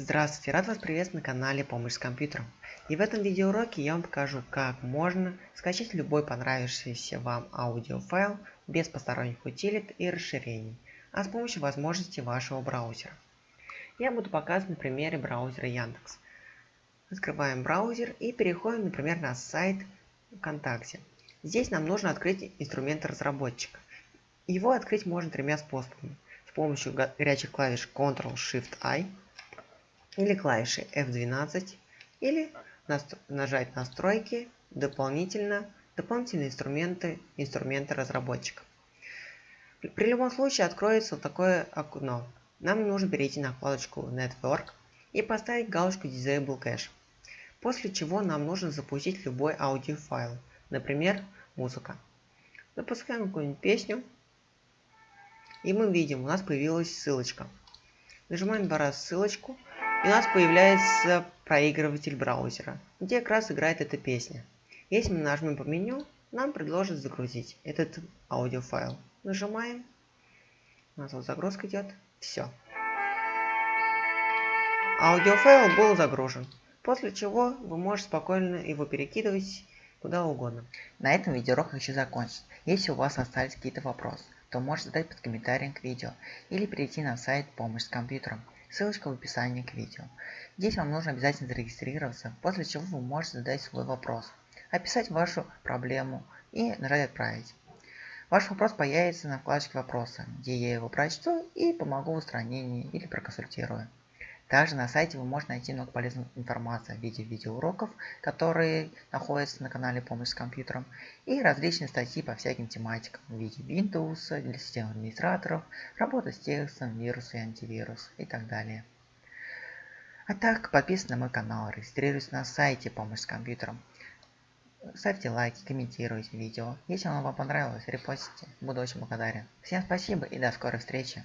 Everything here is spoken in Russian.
Здравствуйте, рад вас приветствовать на канале Помощь с компьютером. И в этом видеоуроке я вам покажу, как можно скачать любой понравившийся вам аудиофайл без посторонних утилит и расширений, а с помощью возможностей вашего браузера. Я буду показывать на примере браузера Яндекс. Открываем браузер и переходим, например, на сайт ВКонтакте. Здесь нам нужно открыть инструмент разработчика. Его открыть можно тремя способами. С помощью горячих клавиш Ctrl-Shift-I или клавиши F12 или нажать настройки дополнительно дополнительные инструменты инструменты разработчика. При любом случае откроется вот такое окно. Нам нужно перейти на вкладочку Network и поставить галочку Disable Cache. После чего нам нужно запустить любой аудиофайл, например, музыка. Запускаем какую-нибудь песню. И мы видим, у нас появилась ссылочка. Нажимаем два раза ссылочку и у нас появляется проигрыватель браузера, где как раз играет эта песня. Если мы нажмем по меню, нам предложат загрузить этот аудиофайл. Нажимаем. У нас вот загрузка идет. Все. Аудиофайл был загружен. После чего вы можете спокойно его перекидывать куда угодно. На этом видеоурок хочу закончить. Если у вас остались какие-то вопросы, то можете задать под комментарием к видео или перейти на сайт «Помощь с компьютером». Ссылочка в описании к видео. Здесь вам нужно обязательно зарегистрироваться, после чего вы можете задать свой вопрос, описать вашу проблему и нажать «Отправить». Ваш вопрос появится на вкладочке «Вопросы», где я его прочту и помогу в устранении или проконсультирую. Также на сайте вы можете найти много полезной информации в виде видеоуроков, которые находятся на канале «Помощь с компьютером», и различные статьи по всяким тематикам в виде Windows, для систем администраторов, работа с текстом, вирусы и антивирус и так далее. А так, подписывайтесь на мой канал, регистрируйтесь на сайте «Помощь с компьютером», ставьте лайки, комментируйте видео. Если оно вам понравилось, репостите. Буду очень благодарен. Всем спасибо и до скорой встречи.